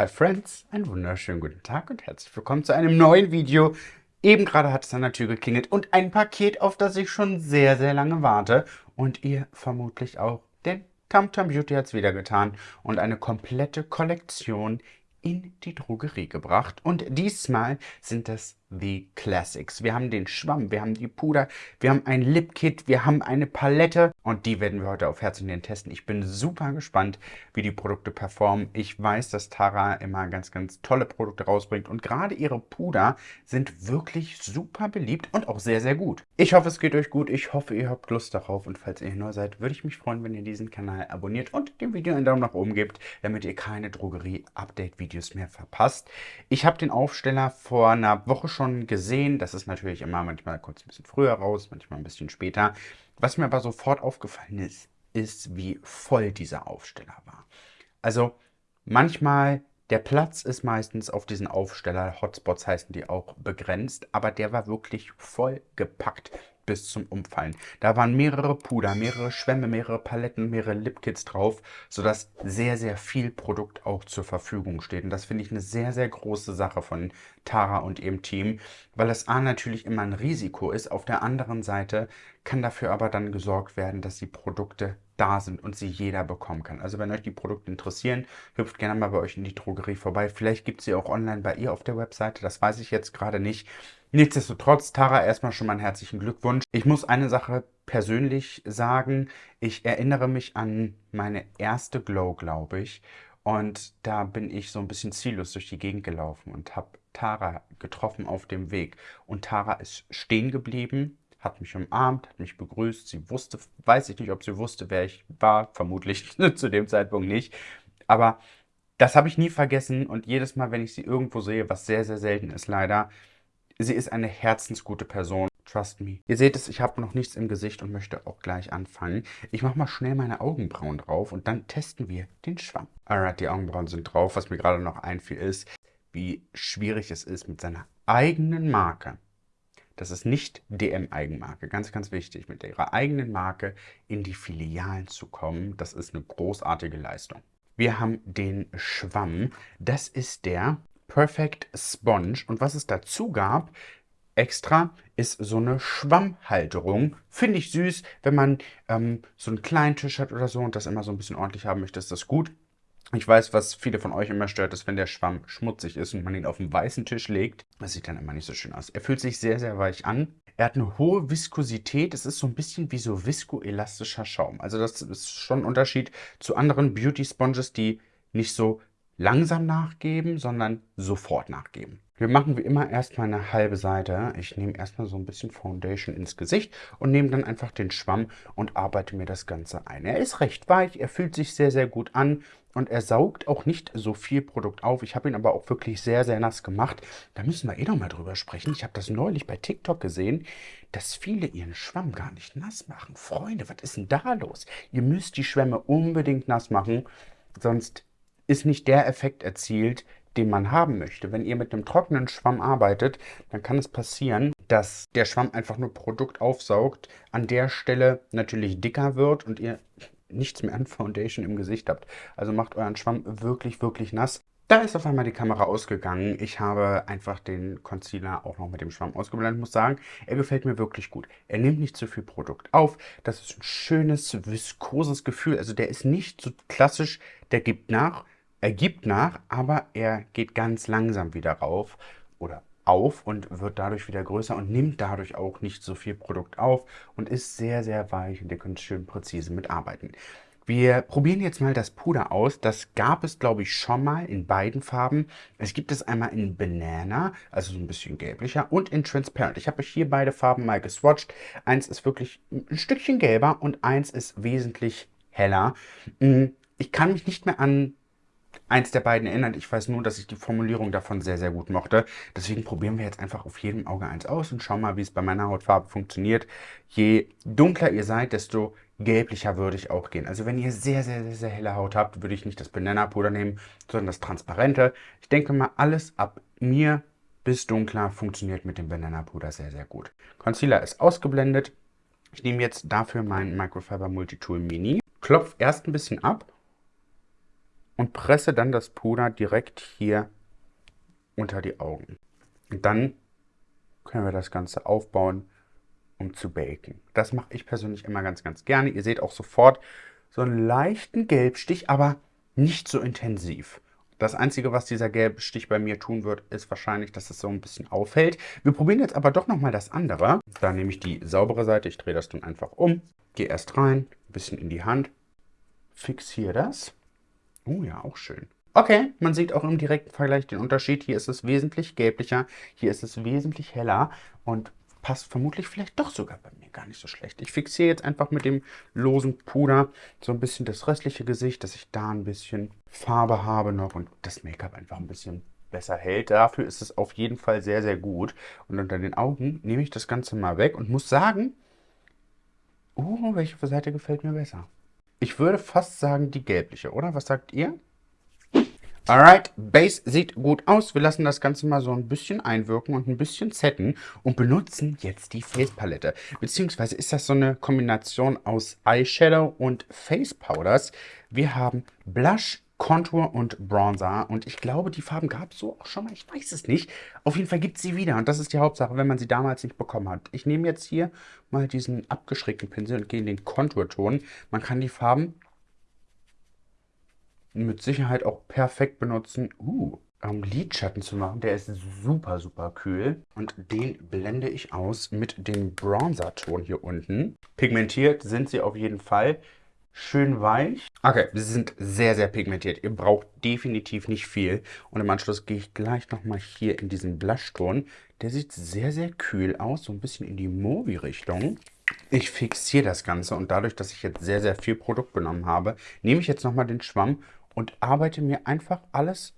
Hi Friends, einen wunderschönen guten Tag und herzlich willkommen zu einem neuen Video. Eben gerade hat es an der Tür geklingelt und ein Paket, auf das ich schon sehr, sehr lange warte. Und ihr vermutlich auch, denn Tamtam Beauty hat es wieder getan und eine komplette Kollektion in die Drogerie gebracht. Und diesmal sind das The Classics. Wir haben den Schwamm, wir haben die Puder, wir haben ein Lip Kit, wir haben eine Palette und die werden wir heute auf Herz und Nieren testen. Ich bin super gespannt, wie die Produkte performen. Ich weiß, dass Tara immer ganz, ganz tolle Produkte rausbringt und gerade ihre Puder sind wirklich super beliebt und auch sehr, sehr gut. Ich hoffe, es geht euch gut. Ich hoffe, ihr habt Lust darauf und falls ihr neu seid, würde ich mich freuen, wenn ihr diesen Kanal abonniert und dem Video einen Daumen nach oben gebt, damit ihr keine Drogerie-Update-Videos mehr verpasst. Ich habe den Aufsteller vor einer Woche schon schon gesehen. Das ist natürlich immer manchmal kurz ein bisschen früher raus, manchmal ein bisschen später. Was mir aber sofort aufgefallen ist, ist, wie voll dieser Aufsteller war. Also manchmal, der Platz ist meistens auf diesen Aufsteller, Hotspots heißen die auch, begrenzt, aber der war wirklich voll gepackt bis zum Umfallen. Da waren mehrere Puder, mehrere Schwämme, mehrere Paletten, mehrere Lipkits drauf, sodass sehr, sehr viel Produkt auch zur Verfügung steht. Und das finde ich eine sehr, sehr große Sache von Tara und ihrem Team, weil es A natürlich immer ein Risiko ist. Auf der anderen Seite kann dafür aber dann gesorgt werden, dass die Produkte da sind und sie jeder bekommen kann. Also wenn euch die Produkte interessieren, hüpft gerne mal bei euch in die Drogerie vorbei. Vielleicht gibt es sie auch online bei ihr auf der Webseite, das weiß ich jetzt gerade nicht. Nichtsdestotrotz, Tara, erstmal schon mal einen herzlichen Glückwunsch. Ich muss eine Sache persönlich sagen. Ich erinnere mich an meine erste Glow, glaube ich. Und da bin ich so ein bisschen ziellos durch die Gegend gelaufen und habe Tara getroffen auf dem Weg. Und Tara ist stehen geblieben, hat mich umarmt, hat mich begrüßt. Sie wusste, weiß ich nicht, ob sie wusste, wer ich war. Vermutlich zu dem Zeitpunkt nicht. Aber das habe ich nie vergessen und jedes Mal, wenn ich sie irgendwo sehe, was sehr, sehr selten ist leider, Sie ist eine herzensgute Person. Trust me. Ihr seht es, ich habe noch nichts im Gesicht und möchte auch gleich anfangen. Ich mache mal schnell meine Augenbrauen drauf und dann testen wir den Schwamm. Alright, die Augenbrauen sind drauf. Was mir gerade noch einfiel ist, wie schwierig es ist mit seiner eigenen Marke. Das ist nicht DM-Eigenmarke, ganz, ganz wichtig, mit ihrer eigenen Marke in die Filialen zu kommen. Das ist eine großartige Leistung. Wir haben den Schwamm. Das ist der Perfect Sponge. Und was es dazu gab, extra, ist so eine Schwammhalterung. Finde ich süß, wenn man ähm, so einen kleinen Tisch hat oder so und das immer so ein bisschen ordentlich haben möchte, ist das gut. Ich weiß, was viele von euch immer stört, ist, wenn der Schwamm schmutzig ist und man ihn auf einen weißen Tisch legt. Das sieht dann immer nicht so schön aus. Er fühlt sich sehr, sehr weich an. Er hat eine hohe Viskosität. Es ist so ein bisschen wie so viskoelastischer Schaum. Also das ist schon ein Unterschied zu anderen Beauty Sponges, die nicht so langsam nachgeben, sondern sofort nachgeben. Wir machen wie immer erstmal eine halbe Seite. Ich nehme erstmal so ein bisschen Foundation ins Gesicht und nehme dann einfach den Schwamm und arbeite mir das Ganze ein. Er ist recht weich, er fühlt sich sehr, sehr gut an und er saugt auch nicht so viel Produkt auf. Ich habe ihn aber auch wirklich sehr, sehr nass gemacht. Da müssen wir eh noch mal drüber sprechen. Ich habe das neulich bei TikTok gesehen, dass viele ihren Schwamm gar nicht nass machen. Freunde, was ist denn da los? Ihr müsst die Schwämme unbedingt nass machen, sonst ist nicht der Effekt erzielt, den man haben möchte. Wenn ihr mit einem trockenen Schwamm arbeitet, dann kann es passieren, dass der Schwamm einfach nur Produkt aufsaugt, an der Stelle natürlich dicker wird und ihr nichts mehr an Foundation im Gesicht habt. Also macht euren Schwamm wirklich, wirklich nass. Da ist auf einmal die Kamera ausgegangen. Ich habe einfach den Concealer auch noch mit dem Schwamm ausgeblendet. Ich muss sagen, er gefällt mir wirklich gut. Er nimmt nicht zu viel Produkt auf. Das ist ein schönes, viskoses Gefühl. Also der ist nicht so klassisch, der gibt nach, er gibt nach, aber er geht ganz langsam wieder rauf oder auf und wird dadurch wieder größer und nimmt dadurch auch nicht so viel Produkt auf und ist sehr, sehr weich und ihr könnt schön präzise mitarbeiten. Wir probieren jetzt mal das Puder aus. Das gab es, glaube ich, schon mal in beiden Farben. Es gibt es einmal in Banana, also so ein bisschen gelblicher, und in Transparent. Ich habe euch hier beide Farben mal geswatcht. Eins ist wirklich ein Stückchen gelber und eins ist wesentlich heller. Hm, ich kann mich nicht mehr an eins der beiden erinnert. Ich weiß nur, dass ich die Formulierung davon sehr, sehr gut mochte. Deswegen probieren wir jetzt einfach auf jedem Auge eins aus und schauen mal, wie es bei meiner Hautfarbe funktioniert. Je dunkler ihr seid, desto gelblicher würde ich auch gehen. Also wenn ihr sehr, sehr, sehr, sehr helle Haut habt, würde ich nicht das Banana-Puder nehmen, sondern das Transparente. Ich denke mal, alles ab mir bis dunkler funktioniert mit dem Banana-Puder sehr, sehr gut. Concealer ist ausgeblendet. Ich nehme jetzt dafür meinen Microfiber Multitool Mini, klopfe erst ein bisschen ab und presse dann das Puder direkt hier unter die Augen. Und dann können wir das Ganze aufbauen, um zu baken. Das mache ich persönlich immer ganz, ganz gerne. Ihr seht auch sofort so einen leichten Gelbstich, aber nicht so intensiv. Das Einzige, was dieser gelbe Stich bei mir tun wird, ist wahrscheinlich, dass es so ein bisschen auffällt. Wir probieren jetzt aber doch nochmal das andere. Da nehme ich die saubere Seite, ich drehe das dann einfach um, gehe erst rein, ein bisschen in die Hand, fixiere das. Oh ja, auch schön. Okay, man sieht auch im direkten Vergleich den Unterschied. Hier ist es wesentlich gelblicher, hier ist es wesentlich heller und passt vermutlich vielleicht doch sogar bei mir gar nicht so schlecht. Ich fixiere jetzt einfach mit dem losen Puder so ein bisschen das restliche Gesicht, dass ich da ein bisschen Farbe habe noch und das Make-up einfach ein bisschen besser hält. Dafür ist es auf jeden Fall sehr, sehr gut. Und unter den Augen nehme ich das Ganze mal weg und muss sagen, oh, welche Seite gefällt mir besser? Ich würde fast sagen die gelbliche, oder? Was sagt ihr? Alright, Base sieht gut aus. Wir lassen das Ganze mal so ein bisschen einwirken und ein bisschen setten und benutzen jetzt die Face Palette. Beziehungsweise ist das so eine Kombination aus Eyeshadow und Face Powders. Wir haben Blush, Contour und Bronzer. Und ich glaube, die Farben gab es so auch schon mal. Ich weiß es nicht. Auf jeden Fall gibt es sie wieder. Und das ist die Hauptsache, wenn man sie damals nicht bekommen hat. Ich nehme jetzt hier mal diesen abgeschrägten Pinsel und gehe in den Konturton. Man kann die Farben mit Sicherheit auch perfekt benutzen, uh, um Lidschatten zu machen. Der ist super, super kühl. Und den blende ich aus mit dem Bronzer-Ton hier unten. Pigmentiert sind sie auf jeden Fall. Schön weich. Okay, sie sind sehr, sehr pigmentiert. Ihr braucht definitiv nicht viel. Und im Anschluss gehe ich gleich nochmal hier in diesen Blushton. Der sieht sehr, sehr kühl aus. So ein bisschen in die Movi-Richtung. Ich fixiere das Ganze und dadurch, dass ich jetzt sehr, sehr viel Produkt genommen habe, nehme ich jetzt nochmal den Schwamm und arbeite mir einfach alles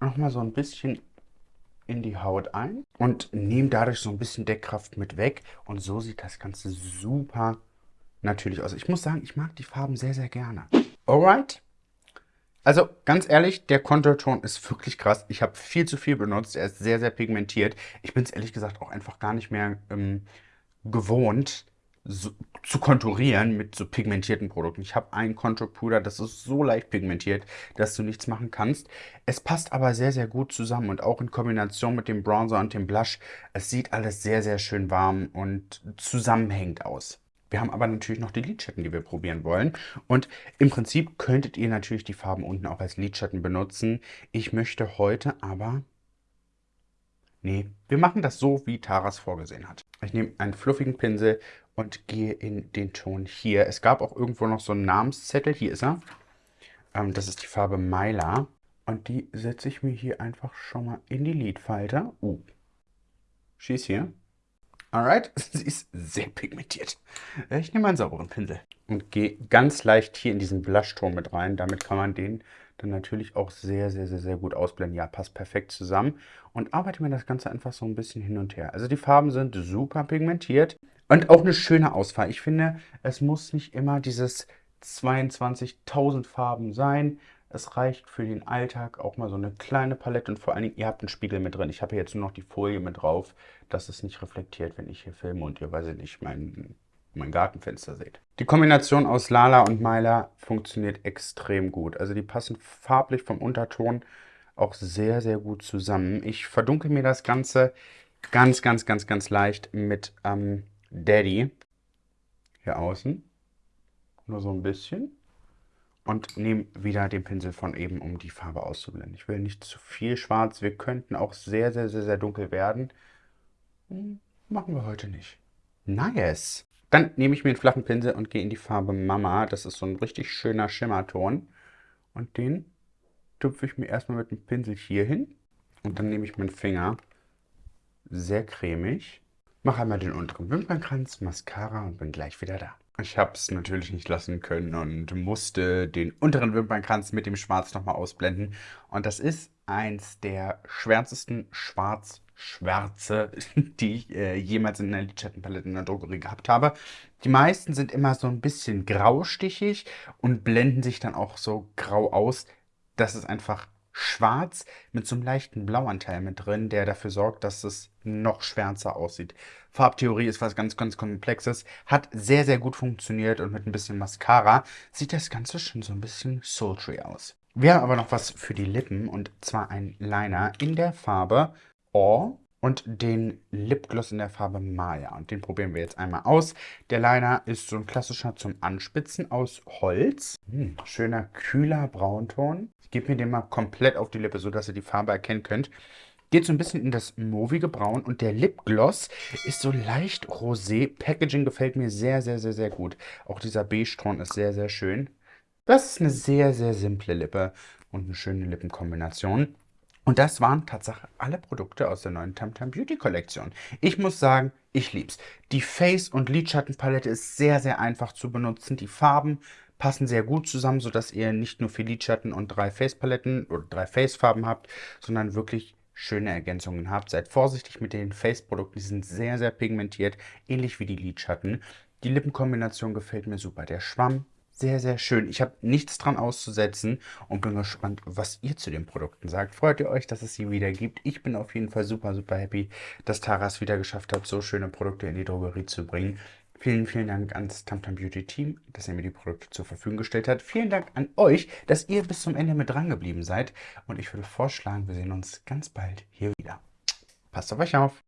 nochmal so ein bisschen in die Haut ein und nehme dadurch so ein bisschen Deckkraft mit weg. Und so sieht das Ganze super natürlich aus. Ich muss sagen, ich mag die Farben sehr, sehr gerne. Alright. Also ganz ehrlich, der Konturton ist wirklich krass. Ich habe viel zu viel benutzt. Er ist sehr, sehr pigmentiert. Ich bin es ehrlich gesagt auch einfach gar nicht mehr ähm, gewohnt, so, zu konturieren mit so pigmentierten Produkten. Ich habe ein Konturpuder, das ist so leicht pigmentiert, dass du nichts machen kannst. Es passt aber sehr, sehr gut zusammen und auch in Kombination mit dem Bronzer und dem Blush. Es sieht alles sehr, sehr schön warm und zusammenhängend aus. Wir haben aber natürlich noch die Lidschatten, die wir probieren wollen. Und im Prinzip könntet ihr natürlich die Farben unten auch als Lidschatten benutzen. Ich möchte heute aber... Nee, wir machen das so, wie Taras vorgesehen hat. Ich nehme einen fluffigen Pinsel und gehe in den Ton hier. Es gab auch irgendwo noch so einen Namenszettel. Hier ist er. Ähm, das ist die Farbe Myla. Und die setze ich mir hier einfach schon mal in die Lidfalte. Uh, schieß hier. Alright, sie ist sehr pigmentiert. Ich nehme einen sauberen Pinsel und gehe ganz leicht hier in diesen Blushton mit rein. Damit kann man den dann natürlich auch sehr, sehr, sehr, sehr gut ausblenden. Ja, passt perfekt zusammen. Und arbeite mir das Ganze einfach so ein bisschen hin und her. Also die Farben sind super pigmentiert. Und auch eine schöne Auswahl. Ich finde, es muss nicht immer dieses 22.000 Farben sein. Es reicht für den Alltag auch mal so eine kleine Palette und vor allen Dingen, ihr habt einen Spiegel mit drin. Ich habe hier jetzt nur noch die Folie mit drauf, dass es nicht reflektiert, wenn ich hier filme und ihr, weiß ich nicht, mein, mein Gartenfenster seht. Die Kombination aus Lala und Myla funktioniert extrem gut. Also die passen farblich vom Unterton auch sehr, sehr gut zusammen. Ich verdunkel mir das Ganze ganz, ganz, ganz, ganz leicht mit ähm, Daddy hier außen. Nur so ein bisschen. Und nehme wieder den Pinsel von eben, um die Farbe auszublenden. Ich will nicht zu viel schwarz. Wir könnten auch sehr, sehr, sehr, sehr dunkel werden. Hm, machen wir heute nicht. Nice. Dann nehme ich mir einen flachen Pinsel und gehe in die Farbe Mama. Das ist so ein richtig schöner Schimmerton. Und den tupfe ich mir erstmal mit dem Pinsel hier hin. Und dann nehme ich meinen Finger. Sehr cremig. Mache einmal den unteren Wimpernkranz, Mascara und bin gleich wieder da. Ich habe es natürlich nicht lassen können und musste den unteren Wimpernkranz mit dem Schwarz nochmal ausblenden. Und das ist eins der schwärzesten Schwarz-Schwärze, die ich äh, jemals in einer Lidschattenpalette in der Drogerie gehabt habe. Die meisten sind immer so ein bisschen graustichig und blenden sich dann auch so grau aus. Das ist einfach schwarz mit so einem leichten Blauanteil mit drin, der dafür sorgt, dass es noch schwärzer aussieht. Farbtheorie ist was ganz, ganz Komplexes, hat sehr, sehr gut funktioniert und mit ein bisschen Mascara sieht das Ganze schon so ein bisschen sultry aus. Wir haben aber noch was für die Lippen und zwar ein Liner in der Farbe Awe und den Lipgloss in der Farbe Maya. Und den probieren wir jetzt einmal aus. Der Liner ist so ein klassischer zum Anspitzen aus Holz. Hm, schöner, kühler Braunton. Ich gebe mir den mal komplett auf die Lippe, sodass ihr die Farbe erkennen könnt. Geht so ein bisschen in das movige Braun und der Lipgloss ist so leicht rosé. Packaging gefällt mir sehr, sehr, sehr, sehr gut. Auch dieser Beige-Ton ist sehr, sehr schön. Das ist eine sehr, sehr simple Lippe und eine schöne Lippenkombination. Und das waren tatsächlich alle Produkte aus der neuen Tamtam Beauty Kollektion. Ich muss sagen, ich lieb's. Die Face- und Lidschattenpalette ist sehr, sehr einfach zu benutzen. Die Farben passen sehr gut zusammen, sodass ihr nicht nur vier Lidschatten und drei Face-Paletten oder drei Face-Farben habt, sondern wirklich schöne Ergänzungen habt. Seid vorsichtig mit den Face-Produkten, die sind sehr, sehr pigmentiert, ähnlich wie die Lidschatten. Die Lippenkombination gefällt mir super. Der Schwamm sehr, sehr schön. Ich habe nichts dran auszusetzen und bin gespannt, was ihr zu den Produkten sagt. Freut ihr euch, dass es sie wieder gibt? Ich bin auf jeden Fall super, super happy, dass Tara es wieder geschafft hat, so schöne Produkte in die Drogerie zu bringen. Vielen, vielen Dank ans Tamtam Beauty Team, dass ihr mir die Produkte zur Verfügung gestellt habt. Vielen Dank an euch, dass ihr bis zum Ende mit dran geblieben seid. Und ich würde vorschlagen, wir sehen uns ganz bald hier wieder. Passt auf euch auf.